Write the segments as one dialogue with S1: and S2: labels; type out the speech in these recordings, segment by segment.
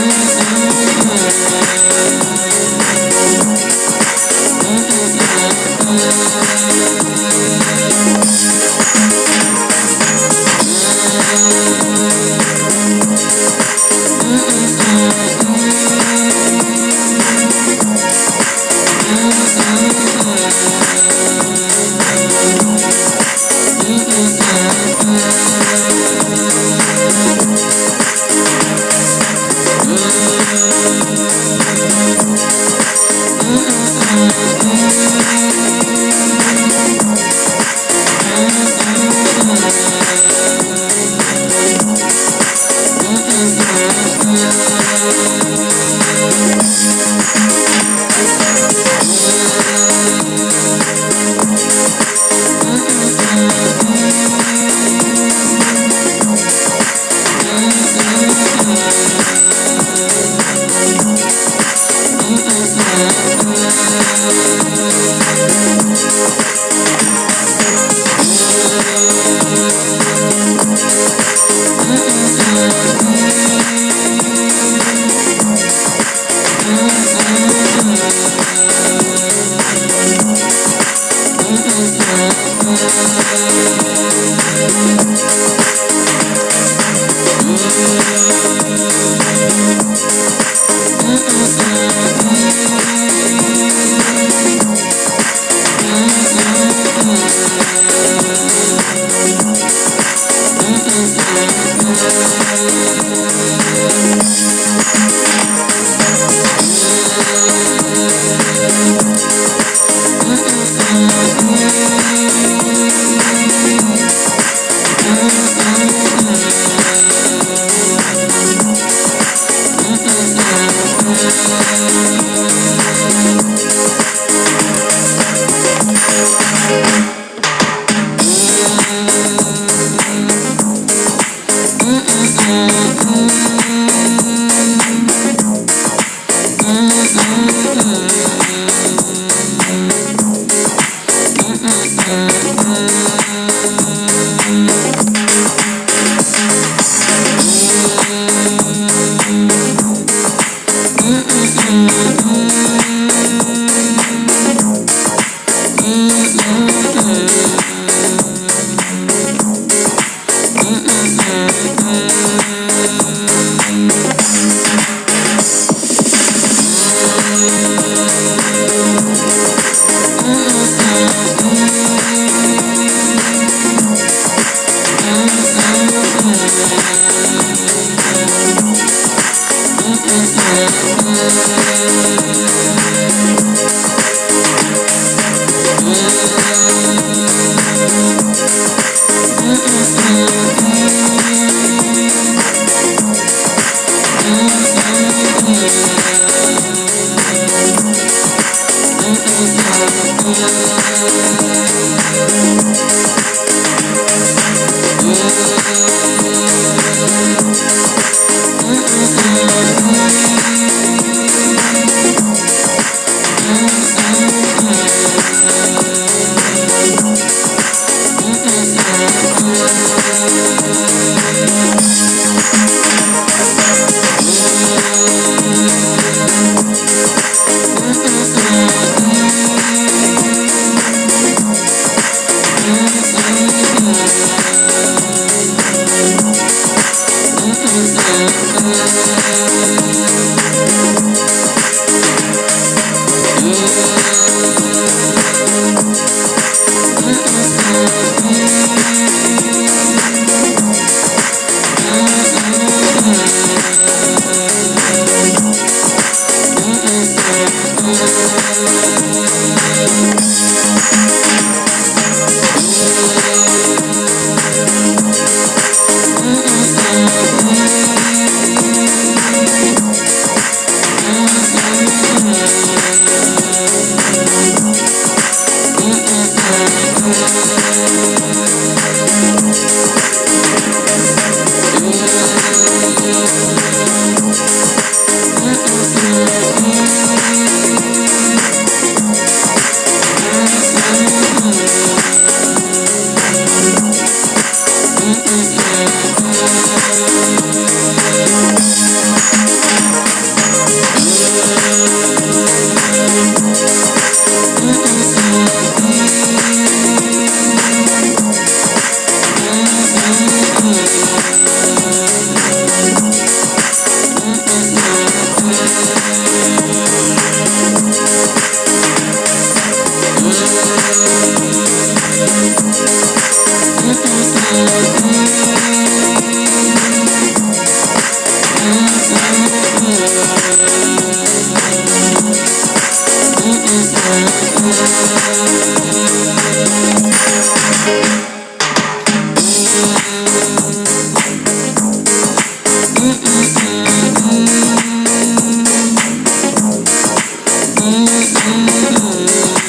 S1: Mm-hmm. Mm-hmm. Mm-hmm.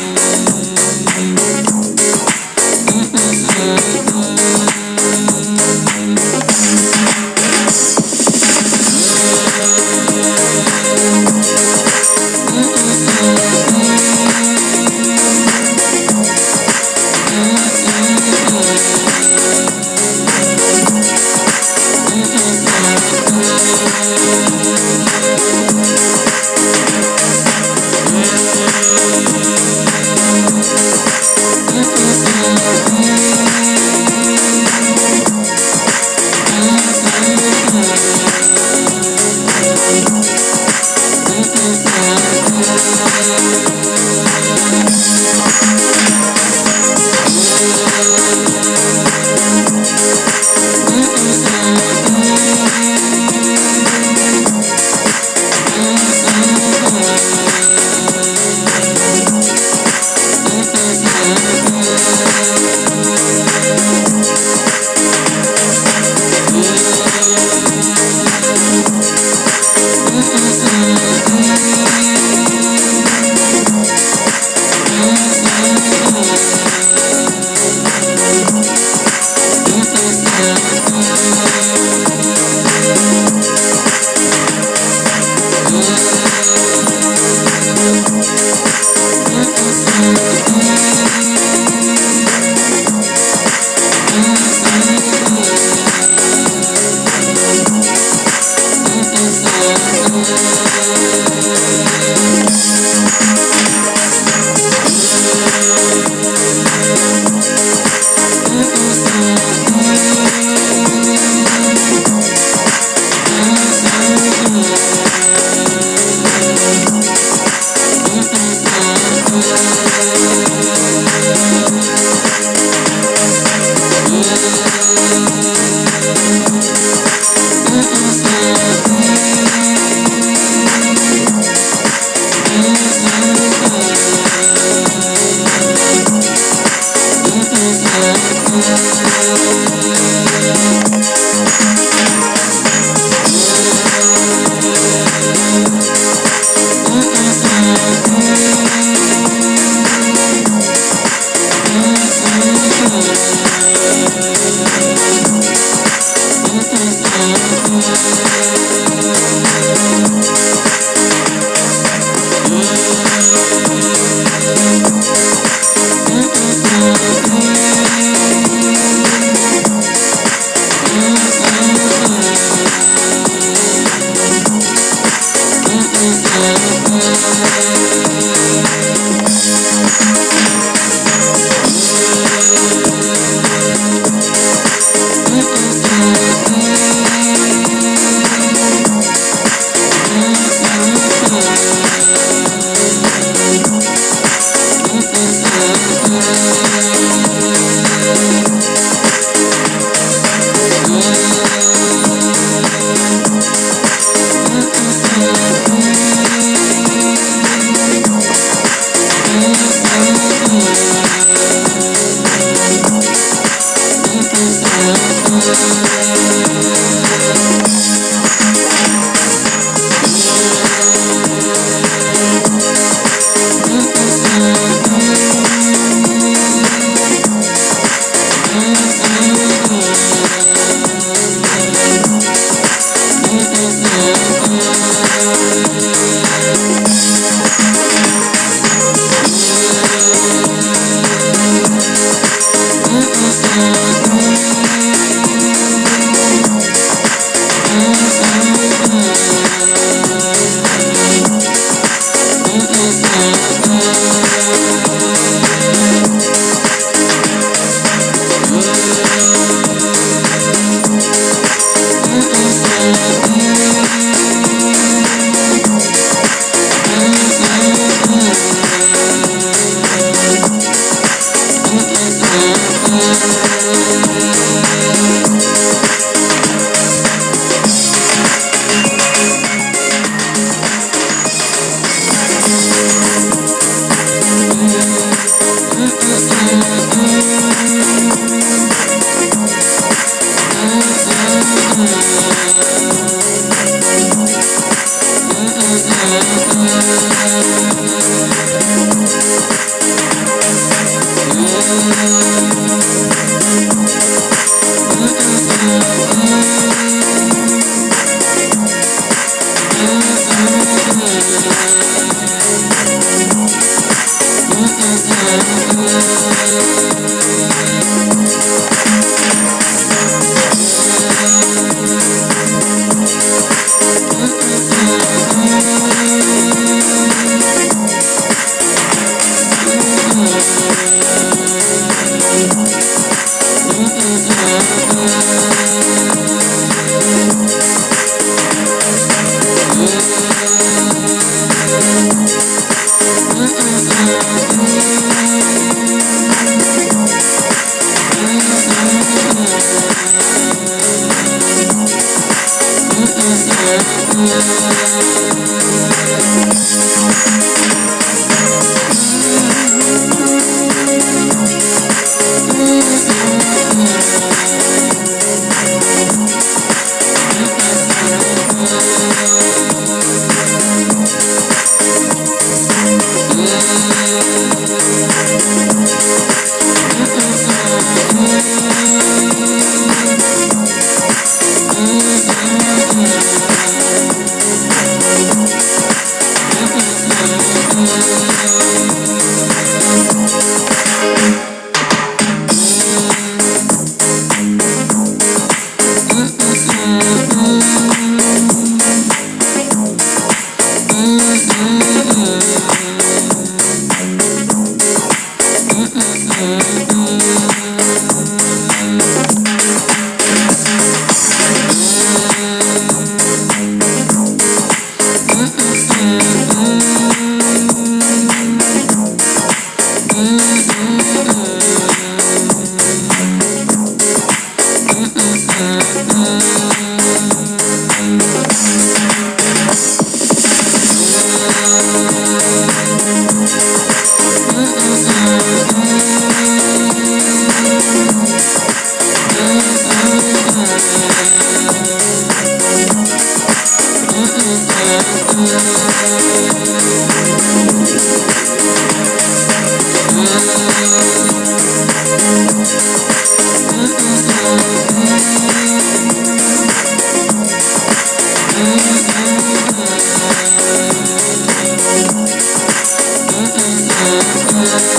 S1: you.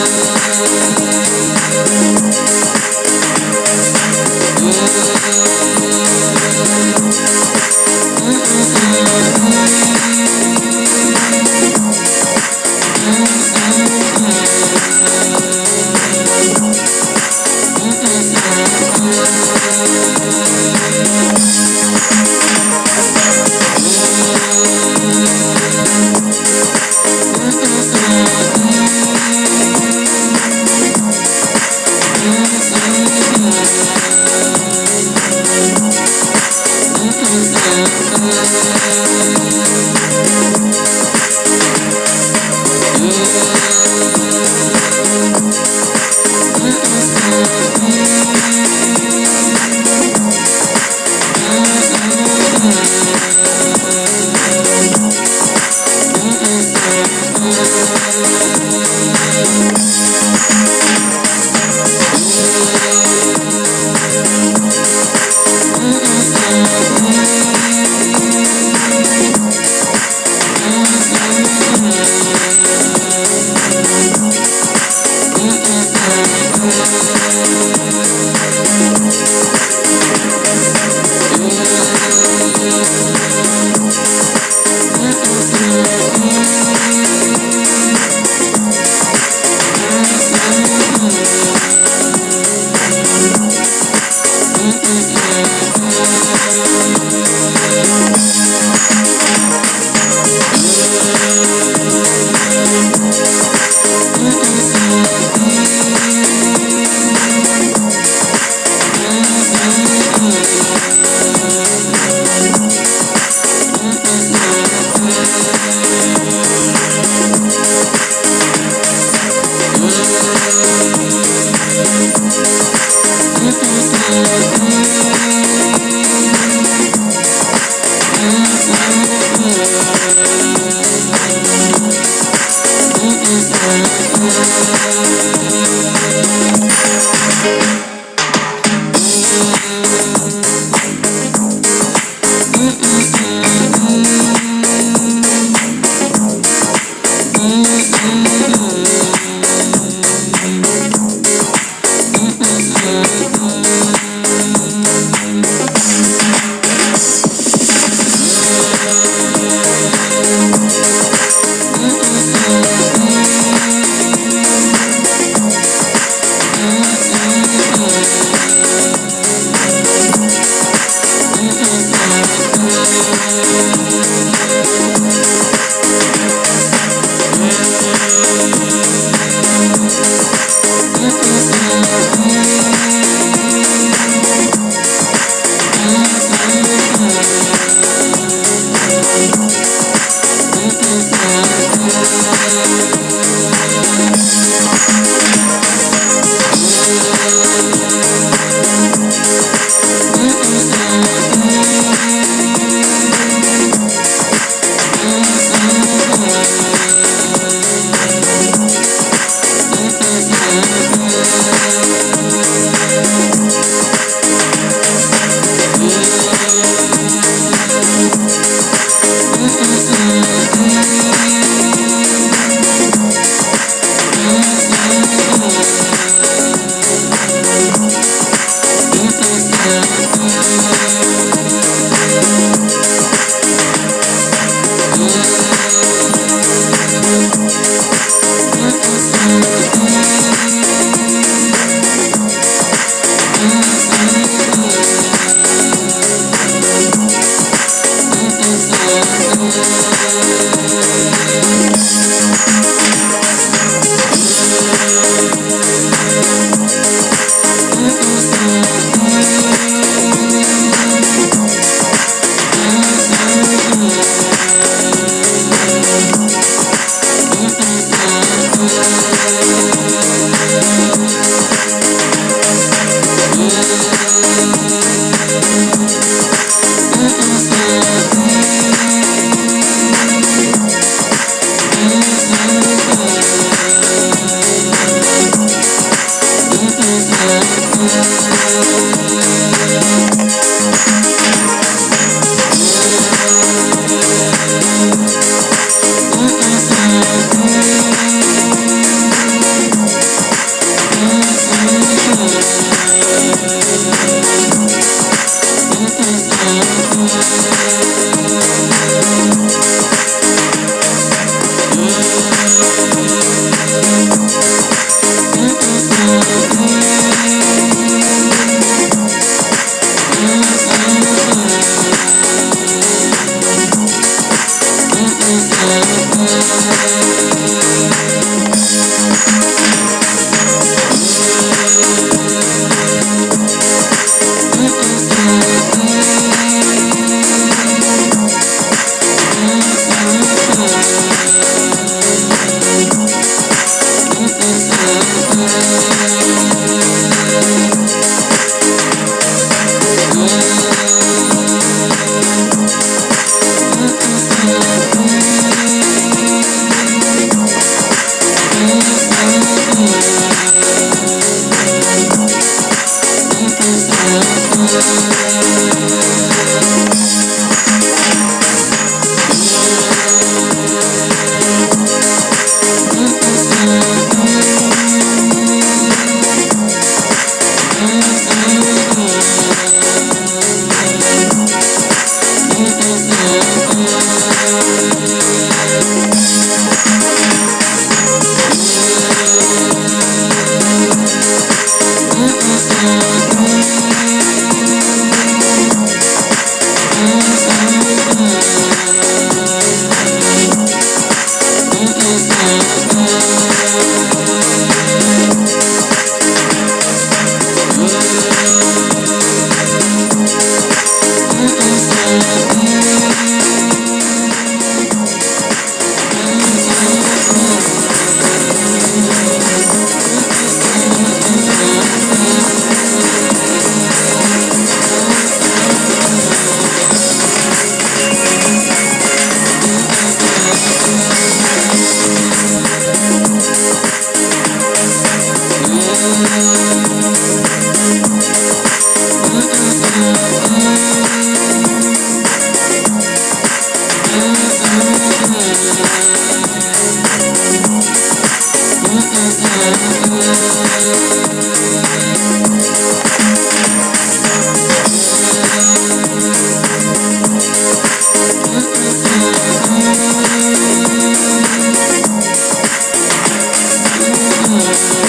S1: Thank mm-hmm.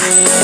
S1: Yeah.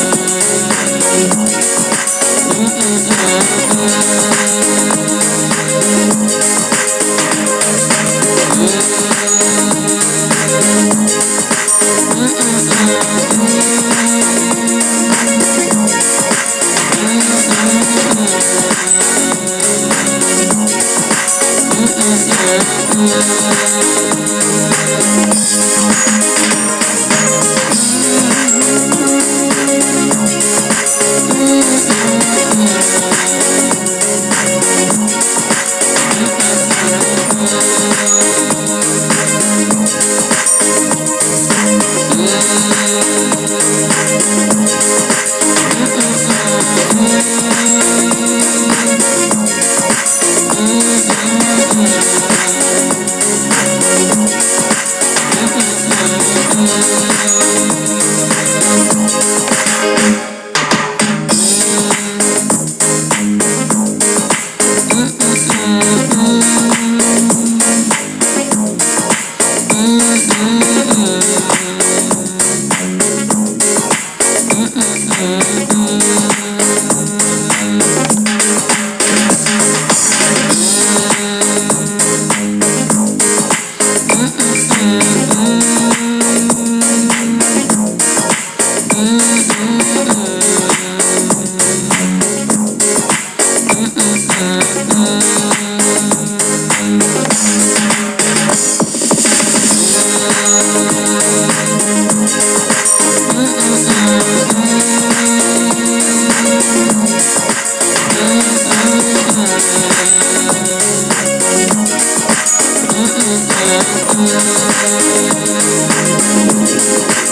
S1: Thank you.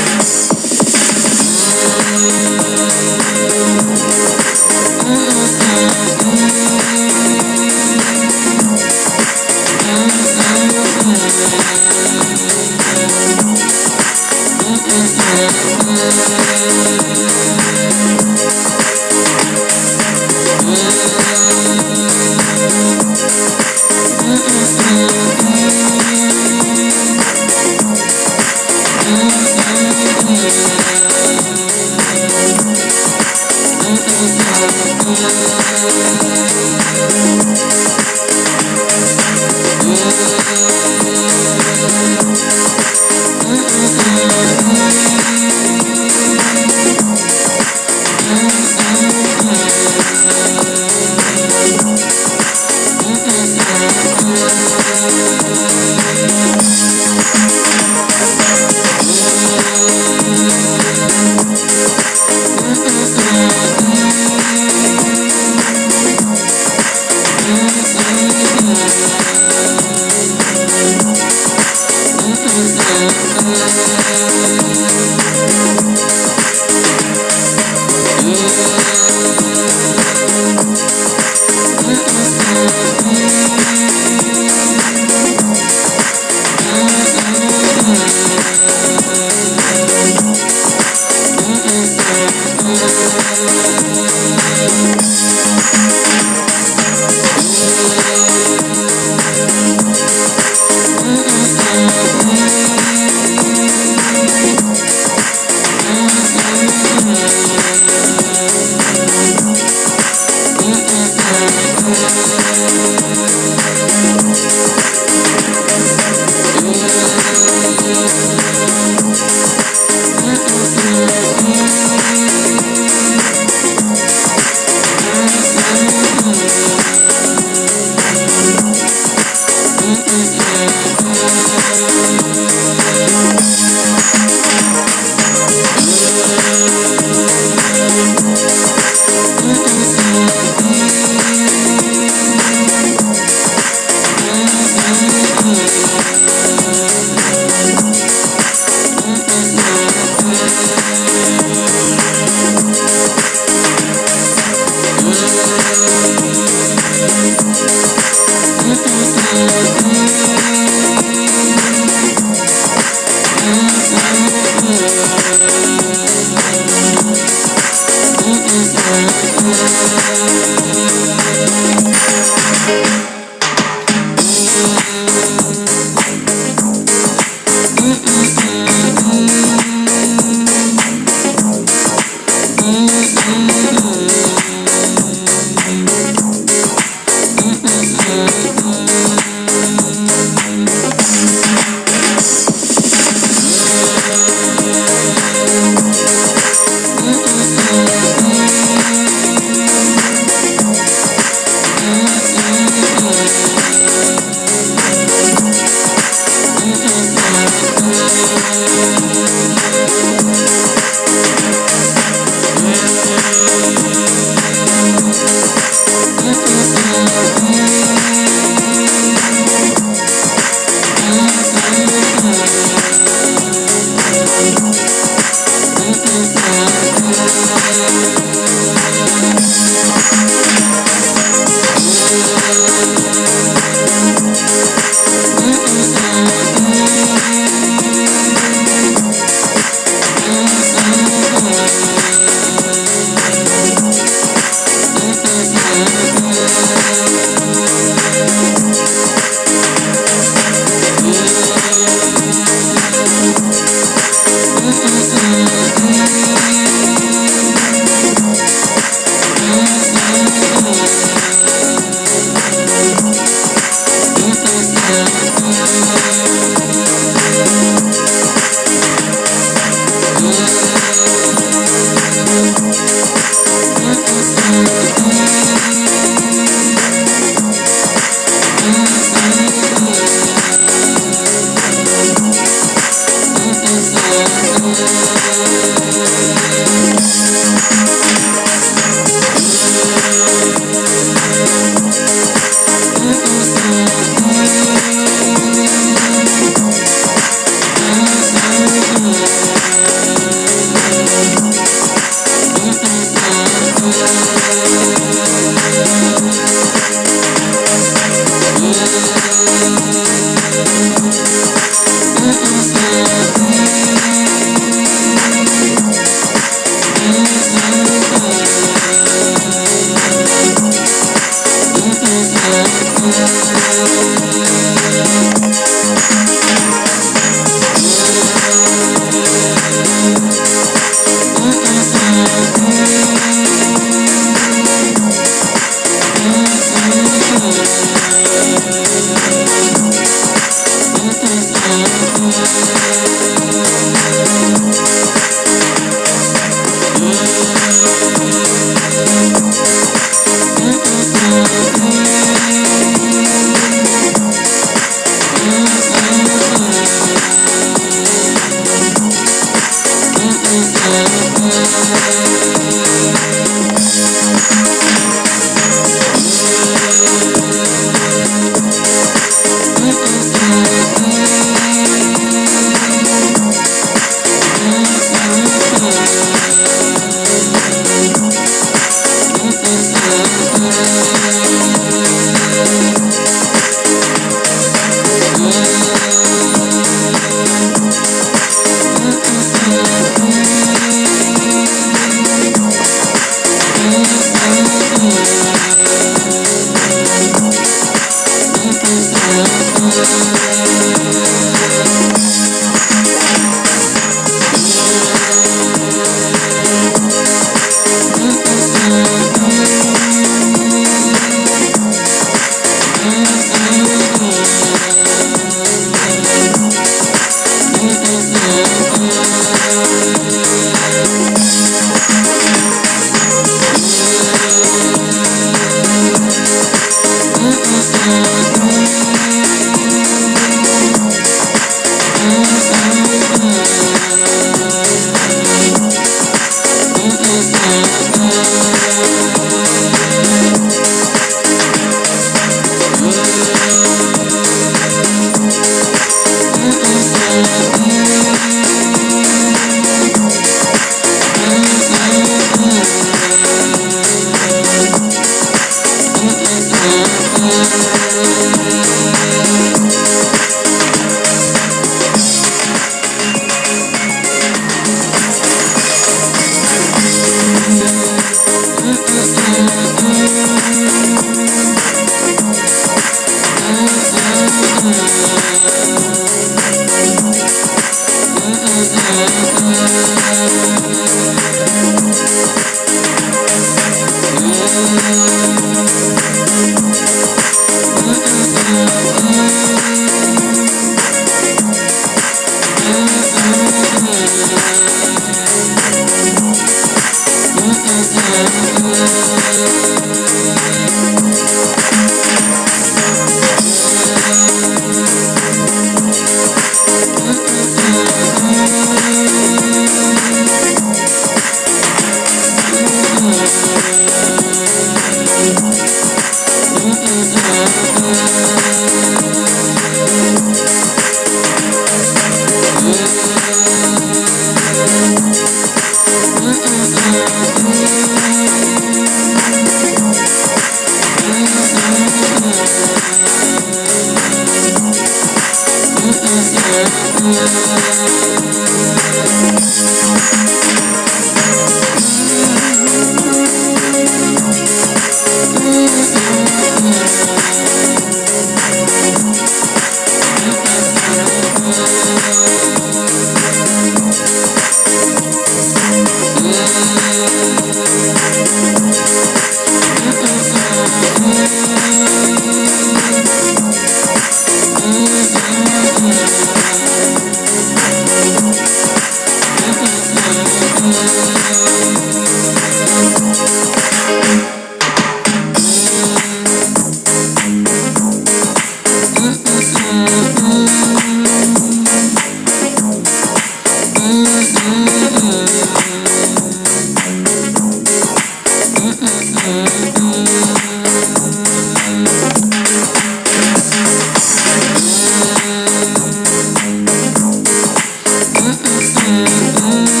S1: Mm-hmm.